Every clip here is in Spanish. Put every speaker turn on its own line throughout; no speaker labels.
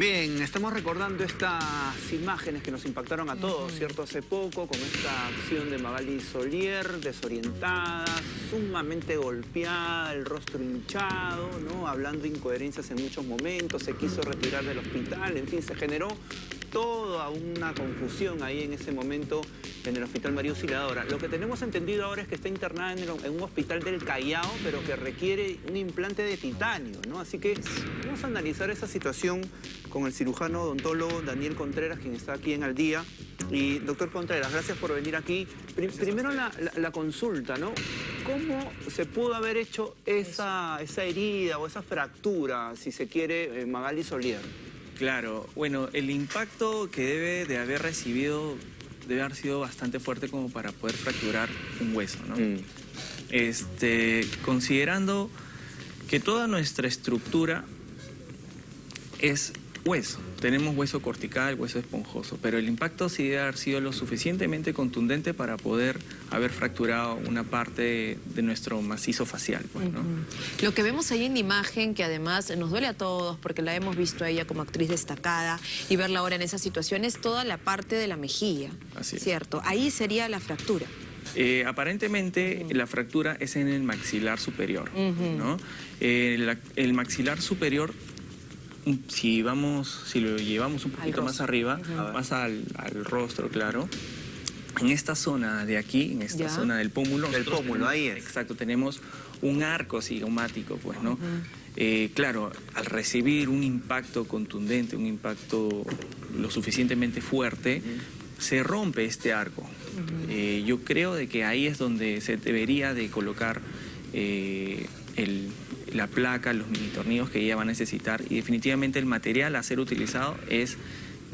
Bien, estamos recordando estas imágenes que nos impactaron a todos, ¿cierto? Hace poco, con esta acción de Magali Solier, desorientada, sumamente golpeada, el rostro hinchado, ¿no? Hablando incoherencias en muchos momentos, se quiso retirar del hospital, en fin, se generó toda una confusión ahí en ese momento en el Hospital María Auxiliadora. Lo que tenemos entendido ahora es que está internada en, un hospital del Callao, pero que requiere un implante de titanio, ¿no? Así que vamos a analizar esa situación con el cirujano odontólogo Daniel Contreras, quien está aquí en Al Día. Y doctor Contreras, gracias por venir aquí. primero la, consulta, ¿no? ¿Cómo se pudo haber hecho esa, esa herida o esa fractura, si se quiere, Magali Solier?
Claro, bueno, el impacto que debe de haber recibido debe haber sido bastante fuerte como para poder fracturar un hueso, ¿no? Mm. Este, considerando que toda nuestra estructura es hueso. Tenemos hueso cortical, hueso esponjoso, pero el impacto sí debe haber sido lo suficientemente contundente para poder haber fracturado una parte de nuestro macizo facial. Pues,
Lo que vemos ahí en la imagen, que además nos duele a todos porque la hemos visto a ella como actriz destacada y verla ahora en esa situación, es toda la parte de la mejilla, Así ¿cierto? Ahí sería la fractura.
Eh, aparentemente la fractura es en el maxilar superior, ¿no? Eh, el maxilar superior si vamos, si lo llevamos un poquito más arriba, más al, rostro, claro, en esta zona de aquí, en esta zona del pómulo...
Del pómulo, ahí es.
Exacto, tenemos un arco cigomático, pues, ¿no? Eh, claro, al recibir un impacto contundente, un impacto lo suficientemente fuerte, se rompe este arco. Eh, yo creo de que ahí es donde se debería de colocar eh, el la placa, los mini tornillos que ella va a necesitar y definitivamente el material a ser utilizado es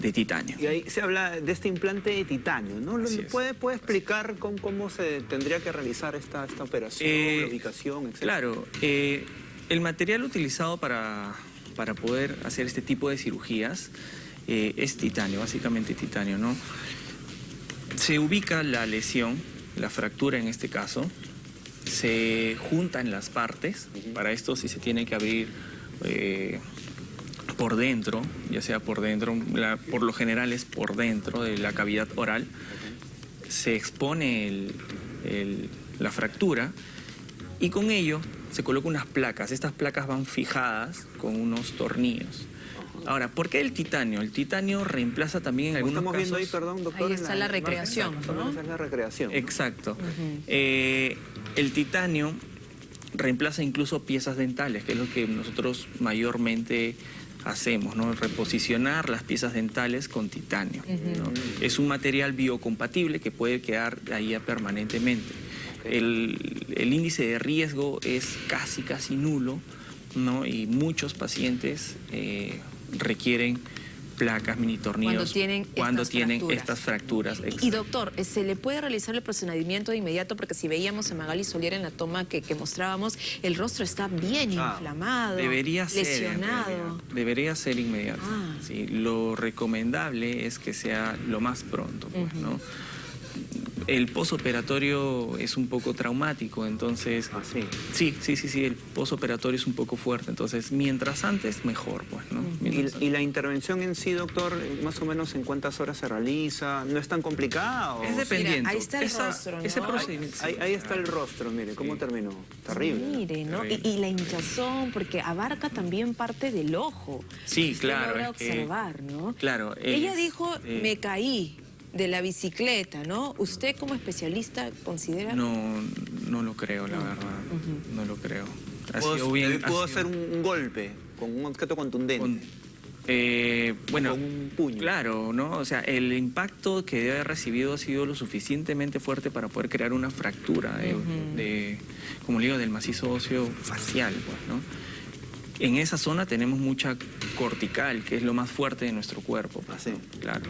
de titanio.
Y ahí se habla de este implante de titanio, ¿no? ¿Puede, ¿Puede explicar cómo, se tendría que realizar esta, esta operación, eh, la ubicación, etc.?
Claro, eh, el material utilizado para, para poder hacer este tipo de cirugías eh, es titanio, básicamente titanio, ¿no? Se ubica la lesión, la fractura en este caso, se juntan las partes, para esto sí se tiene que abrir eh, por dentro, ya sea por dentro, por lo general es por dentro de la cavidad oral, se expone la fractura y con ello se colocan unas placas, estas placas van fijadas con unos tornillos. Ahora, ¿por qué el titanio? El titanio reemplaza también en algunos
estamos viendo ahí, perdón, doctor.
Ahí está la, recreación, ¿no?
es la recreación.
Exacto. Eh, el titanio reemplaza incluso piezas dentales, que es lo que nosotros mayormente hacemos, ¿no? Reposicionar las piezas dentales con titanio. Es un material biocompatible que puede quedar ahí permanentemente. El, el, índice de riesgo es casi, casi nulo, ¿no? Y muchos pacientes eh, requieren placas, mini tornillos,
cuando tienen,
cuando
estas,
tienen
fracturas.
estas fracturas.
Y, doctor, ¿se le puede realizar el procedimiento de inmediato? Porque si veíamos a Magali Solier en la toma que, mostrábamos, el rostro está bien ah, inflamado, debería lesionado.
Ser debería ser inmediato. Ah. lo recomendable es que sea lo más pronto, pues, ¿no? El posoperatorio es un poco traumático, entonces...
Ah, sí?
Sí, sí, sí, sí, el posoperatorio es un poco fuerte, entonces mientras antes, mejor, pues, ¿no?
¿Y, la intervención en sí, doctor, más o menos en cuántas horas se realiza? ¿No es tan complicado?
Es dependiente.
ahí está el rostro, ¿no?
Ese procedimiento.
Ahí, está el rostro, mire, ¿cómo terminó? Terrible.
Mire, ¿no? Y, la hinchazón, porque abarca también parte del ojo.
Sí, claro.
Es observar, ¿no?
Claro.
Ella dijo, me caí de la bicicleta, ¿no? ¿Usted como especialista considera...?
No, no lo creo, la verdad. No lo creo.
¿Puedo, hacer un golpe con un objeto contundente?
Eh, bueno,
con un puño.
Claro, ¿no? O sea, el impacto que debe haber recibido ha sido lo suficientemente fuerte para poder crear una fractura de, como le digo, del macizo óseo facial, pues, ¿no? En esa zona tenemos mucha cortical, que es lo más fuerte de nuestro cuerpo.
Pues,
Claro.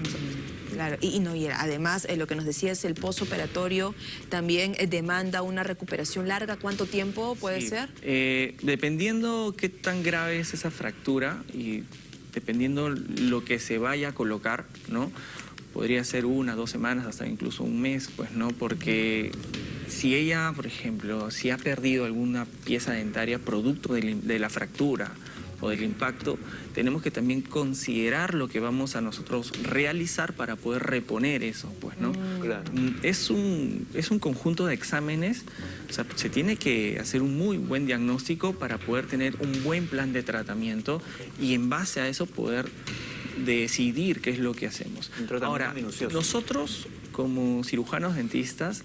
Claro, y, no, y además eh, lo que nos decía es el posoperatorio también eh, demanda una recuperación larga. ¿Cuánto tiempo puede ser?
Eh, dependiendo qué tan grave es esa fractura y dependiendo lo que se vaya a colocar, ¿no? Podría ser una, dos semanas, hasta incluso un mes, pues, ¿no? Porque si ella, por ejemplo, si ha perdido alguna pieza dentaria producto de, la fractura, o del impacto, tenemos que también considerar lo que vamos a nosotros realizar para poder reponer eso, pues, ¿no?
Claro.
Mm, Es un, es un conjunto de exámenes, o sea, se tiene que hacer un muy buen diagnóstico para poder tener un buen plan de tratamiento y en base a eso poder decidir qué es lo que hacemos. Ahora,
minucioso.
nosotros como cirujanos dentistas,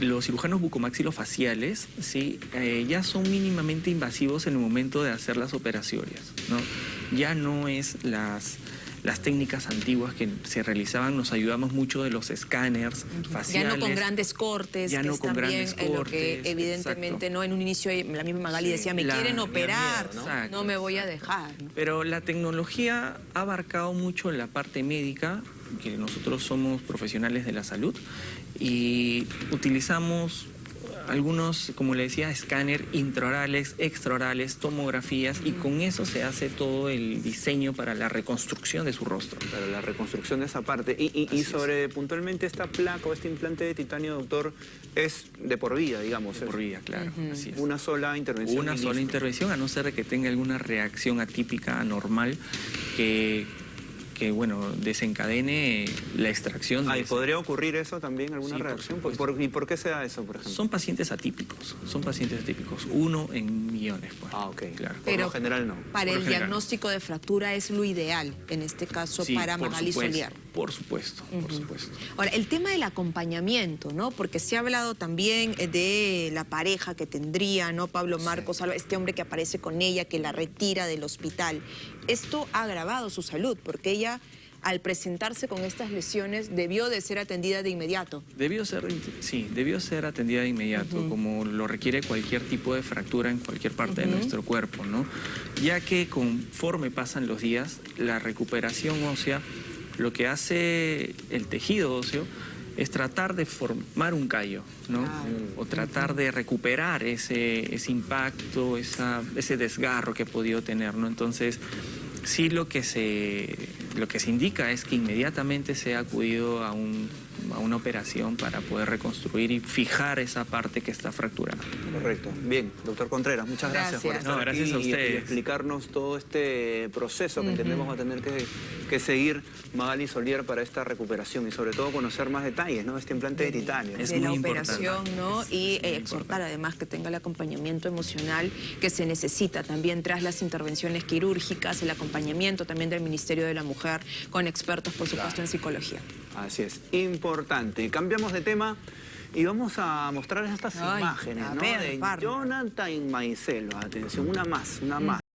los cirujanos bucomaxilofaciales, sí, eh, ya son mínimamente invasivos en el momento de hacer las operaciones, ¿no? Ya no es las las técnicas antiguas que se realizaban, nos ayudamos mucho de los escáneres
Ya
faciales.
no con grandes cortes,
Ya
que
no
es
con grandes
en lo que
cortes,
evidentemente
exacto.
no en un inicio la misma Magali
Sí,
decía, me
la-
quieren operar,
miedo,
¿no?
¿no? Exacto,
No me voy a dejar. ¿no?
Pero la tecnología ha abarcado mucho la parte médica, que nosotros somos profesionales de la salud, y utilizamos algunos, como le decía, escáner intraorales, extraorales, tomografías, y con eso se hace todo el diseño para la reconstrucción de su rostro.
Para la reconstrucción de esa parte. Y, y- sobre puntualmente esta placa o este implante de titanio, doctor, es de por vida, digamos.
De por vida, claro, así es.
Una sola intervención.
Una sola intervención, a no ser de que tenga alguna reacción atípica, anormal, que, que bueno, desencadene la extracción. de
Ah, ¿y
ese-
podría ocurrir eso también, alguna
Sí, por
reacción?
supuesto.
¿Por- ¿Y por qué se da eso, por ejemplo?
Son pacientes atípicos, son pacientes atípicos, uno en millones. Pues.
Ah, ok.
Claro.
Por lo general no.
Para
Por
el
general.
diagnóstico de fractura es lo ideal, en este caso
Sí,
para
por supuesto. Por supuesto.
Ahora, el tema del acompañamiento, ¿no? Porque se ha hablado también eh, de la pareja que tendría, ¿no? Pablo Marcos, este hombre que aparece con ella, que la retira del hospital. Esto ha agravado su salud, porque ella, al presentarse con estas lesiones, debió de ser atendida de inmediato.
Debió ser, sí, debió ser atendida de inmediato, como lo requiere cualquier tipo de fractura en cualquier parte de nuestro cuerpo, ¿no? Ya que conforme pasan los días, la recuperación ósea, lo que hace el tejido óseo es tratar de formar un callo, ¿no?
Claro.
O tratar de recuperar ese, ese impacto, esa, ese desgarro que ha podido tener, ¿no? Entonces, sí lo que se, lo que se indica es que inmediatamente se ha acudido a, un, a una operación para poder reconstruir y fijar esa parte que está fracturada.
Correcto. Bien, doctor Contreras, muchas gracias, por estar
No, gracias
aquí
a
y- y
ustedes.
explicarnos todo este proceso que entendemos va a tener que, que seguir Magali Solier para esta recuperación y sobre todo conocer más detalles, ¿no? Este implante de titanio.
Es
de la
importante.
operación, ¿no?
Es-
y eh, exhortar además que tenga el acompañamiento emocional que se necesita también tras las intervenciones quirúrgicas, el acompañamiento también del Ministerio de la Mujer con expertos, por supuesto, en psicología.
Así es, importante. Cambiamos de tema y vamos a mostrar estas
Ay,
imágenes, ¿no?
ver,
de. Jonathan Maicelo. Atención, una más, una más.